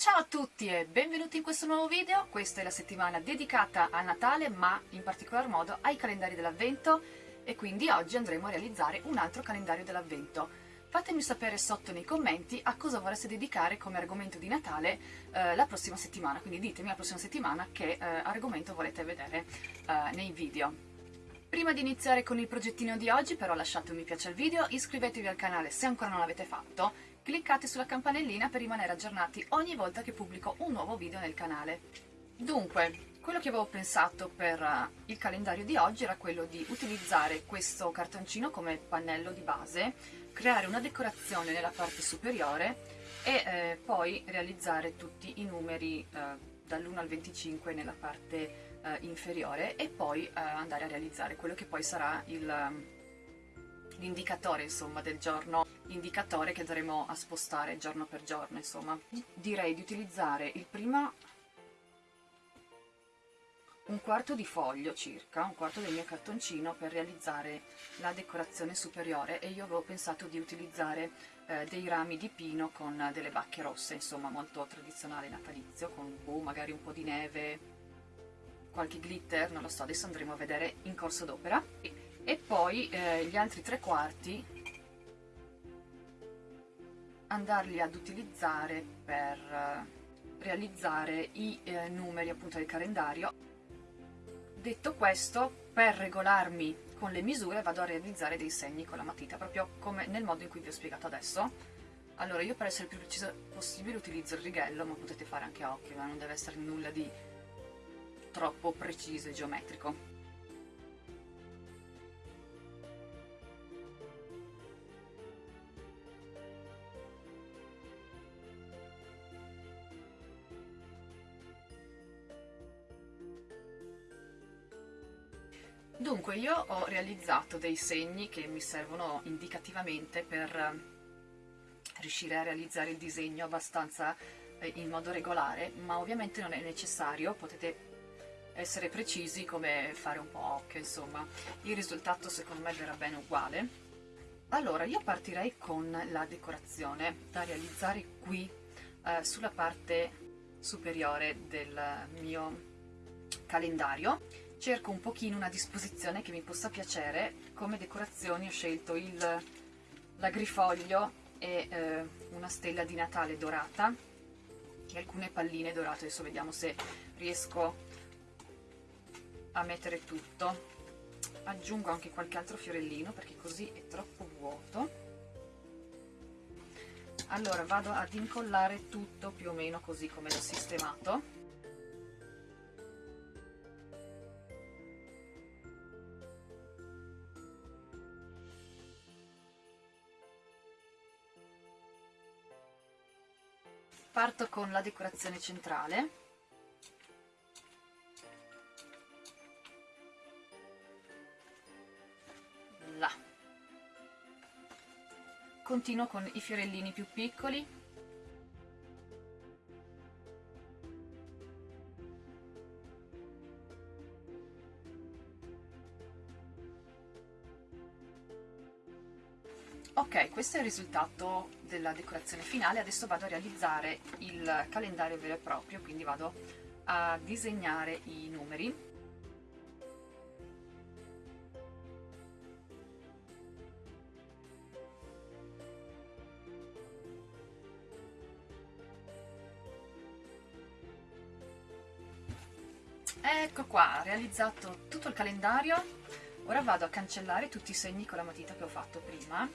Ciao a tutti e benvenuti in questo nuovo video, questa è la settimana dedicata a Natale ma in particolar modo ai calendari dell'avvento e quindi oggi andremo a realizzare un altro calendario dell'avvento. Fatemi sapere sotto nei commenti a cosa vorreste dedicare come argomento di Natale eh, la prossima settimana, quindi ditemi la prossima settimana che eh, argomento volete vedere eh, nei video. Prima di iniziare con il progettino di oggi però lasciate un mi piace al video, iscrivetevi al canale se ancora non l'avete fatto cliccate sulla campanellina per rimanere aggiornati ogni volta che pubblico un nuovo video nel canale. Dunque, quello che avevo pensato per uh, il calendario di oggi era quello di utilizzare questo cartoncino come pannello di base, creare una decorazione nella parte superiore e eh, poi realizzare tutti i numeri eh, dall'1 al 25 nella parte eh, inferiore e poi eh, andare a realizzare quello che poi sarà il l'indicatore del giorno indicatore che andremo a spostare giorno per giorno insomma. Direi di utilizzare il primo un quarto di foglio circa, un quarto del mio cartoncino per realizzare la decorazione superiore e io avevo pensato di utilizzare eh, dei rami di pino con delle bacche rosse, insomma molto tradizionale natalizio, con boh, magari un po' di neve, qualche glitter, non lo so, adesso andremo a vedere in corso d'opera. E poi eh, gli altri tre quarti andarli ad utilizzare per eh, realizzare i eh, numeri appunto del calendario. Detto questo per regolarmi con le misure vado a realizzare dei segni con la matita proprio come nel modo in cui vi ho spiegato adesso. Allora io per essere più preciso possibile utilizzo il righello ma potete fare anche occhio ma non deve essere nulla di troppo preciso e geometrico Dunque io ho realizzato dei segni che mi servono indicativamente per eh, riuscire a realizzare il disegno abbastanza eh, in modo regolare, ma ovviamente non è necessario, potete essere precisi come fare un po' occhio, insomma. Il risultato secondo me verrà bene uguale. Allora, io partirei con la decorazione da realizzare qui eh, sulla parte superiore del mio calendario cerco un pochino una disposizione che mi possa piacere. Come decorazioni ho scelto il l'agrifoglio e eh, una stella di Natale dorata e alcune palline dorate. Adesso vediamo se riesco a mettere tutto. Aggiungo anche qualche altro fiorellino perché così è troppo vuoto. Allora vado ad incollare tutto più o meno così come l'ho sistemato parto con la decorazione centrale. Là. Continuo con i fiorellini più piccoli ok questo è il risultato della decorazione finale. Adesso vado a realizzare il calendario vero e proprio quindi vado a disegnare i numeri. Ecco qua realizzato tutto il calendario. Ora vado a cancellare tutti i segni con la matita che ho fatto prima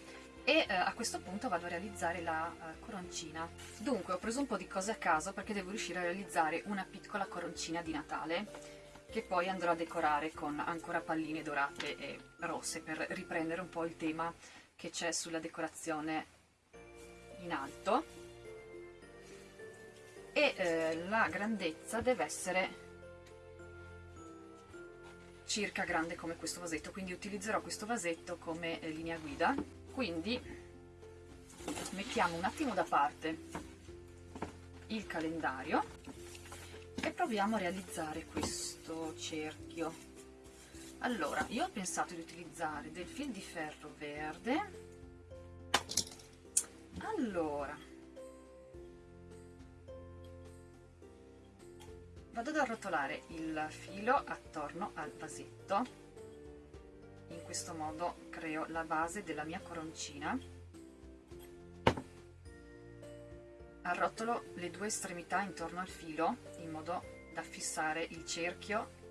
e eh, a questo punto vado a realizzare la uh, coroncina. Dunque ho preso un po' di cose a caso perché devo riuscire a realizzare una piccola coroncina di Natale che poi andrò a decorare con ancora palline dorate e rosse per riprendere un po' il tema che c'è sulla decorazione in alto e eh, la grandezza deve essere circa grande come questo vasetto quindi utilizzerò questo vasetto come eh, linea guida quindi mettiamo un attimo da parte il calendario e proviamo a realizzare questo cerchio. Allora io ho pensato di utilizzare del fil di ferro verde. Vado ad arrotolare il filo attorno al vasetto in questo modo creo la base della mia coroncina. Arrotolo le due estremità intorno al filo in modo da fissare il cerchio.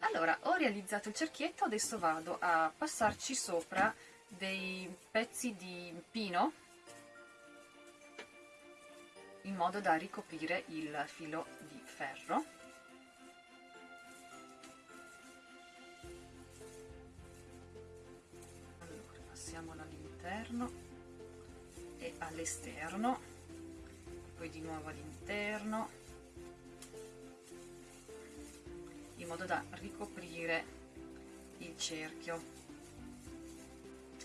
Allora ho realizzato il cerchietto adesso vado a passarci sopra dei pezzi di pino in modo da ricoprire il filo di ferro all'interno e all'esterno poi di nuovo all'interno in modo da ricoprire il cerchio.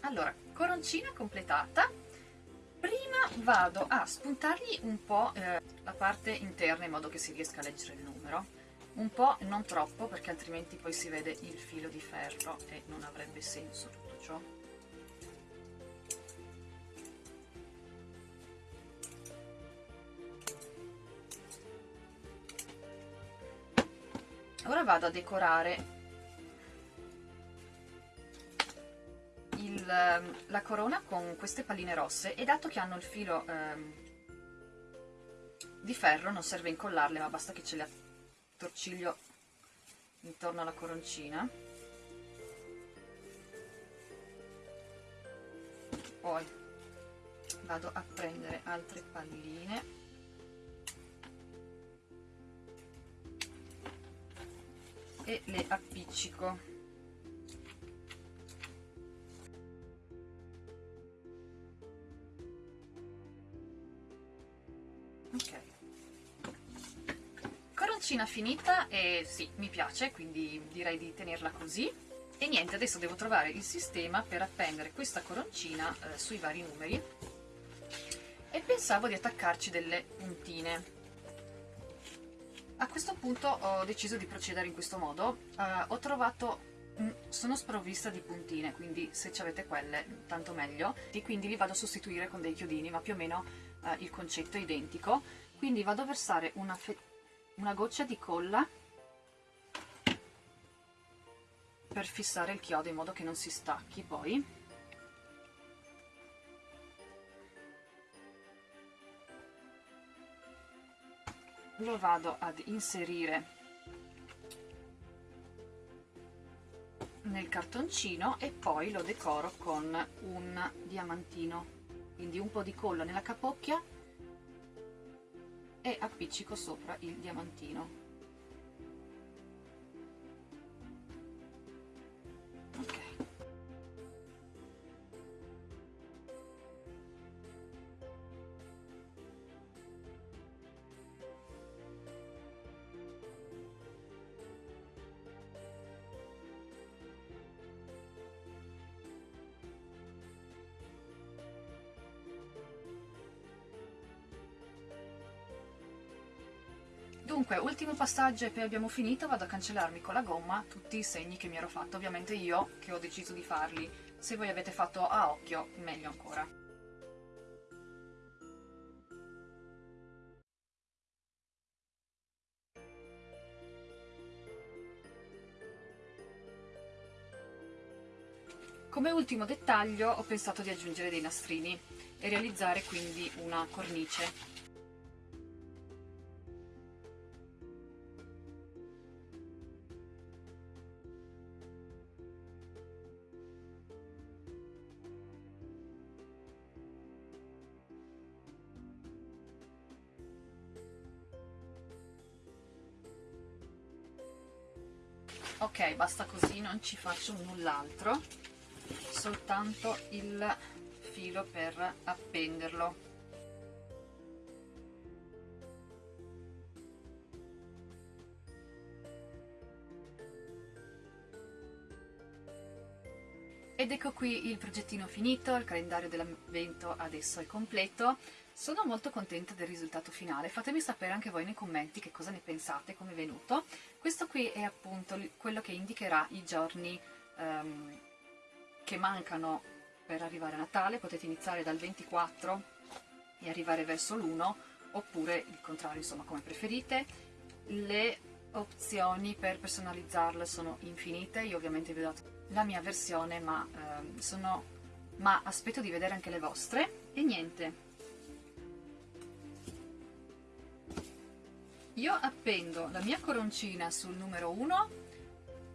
Allora coroncina completata. Prima vado a spuntargli un po' eh, la parte interna in modo che si riesca a leggere il numero. Un po' non troppo perché altrimenti poi si vede il filo di ferro e non avrebbe senso tutto ciò ora vado a decorare il, ehm, la corona con queste palline rosse e dato che hanno il filo ehm, di ferro non serve incollarle ma basta che ce le attorciglio intorno alla coroncina. Poi vado a prendere altre palline e le appiccico. Ok. Coroncina finita e sì mi piace quindi direi di tenerla così. E niente adesso devo trovare il sistema per appendere questa coroncina eh, sui vari numeri. E pensavo di attaccarci delle puntine questo punto ho deciso di procedere in questo modo, uh, ho trovato sono sprovvista di puntine quindi se ci avete quelle tanto meglio. E quindi li vado a sostituire con dei chiodini ma più o meno uh, il concetto è identico. Quindi vado a versare una, una goccia di colla per fissare il chiodo in modo che non si stacchi poi lo vado ad inserire nel cartoncino e poi lo decoro con un diamantino. Quindi un po' di colla nella capocchia e appiccico sopra il diamantino Dunque, ultimo passaggio e poi abbiamo finito, vado a cancellarmi con la gomma tutti i segni che mi ero fatto, ovviamente io che ho deciso di farli, se voi avete fatto a occhio, meglio ancora. Come ultimo dettaglio ho pensato di aggiungere dei nastrini e realizzare quindi una cornice ok basta così non ci faccio null'altro. Soltanto il filo per appenderlo Ed ecco qui il progettino finito, il calendario dell'avvento adesso è completo. Sono molto contenta del risultato finale, fatemi sapere anche voi nei commenti che cosa ne pensate, come è venuto. Questo qui è appunto quello che indicherà i giorni um, che mancano per arrivare a Natale, potete iniziare dal 24 e arrivare verso l'1 oppure il contrario, insomma come preferite. Le opzioni per personalizzarle sono infinite, io ovviamente vi ho dato la mia versione ma, ehm, sono... ma aspetto di vedere anche le vostre e niente. Io appendo la mia coroncina sul numero 1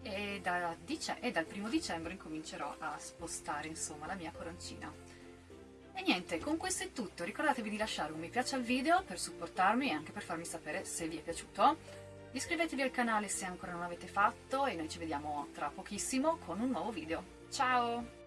e, da e dal primo dicembre incomincerò a spostare insomma la mia coroncina. E niente, con questo è tutto, ricordatevi di lasciare un mi piace al video per supportarmi e anche per farmi sapere se vi è piaciuto. Iscrivetevi al canale se ancora non l'avete fatto e noi ci vediamo tra pochissimo con un nuovo video. Ciao!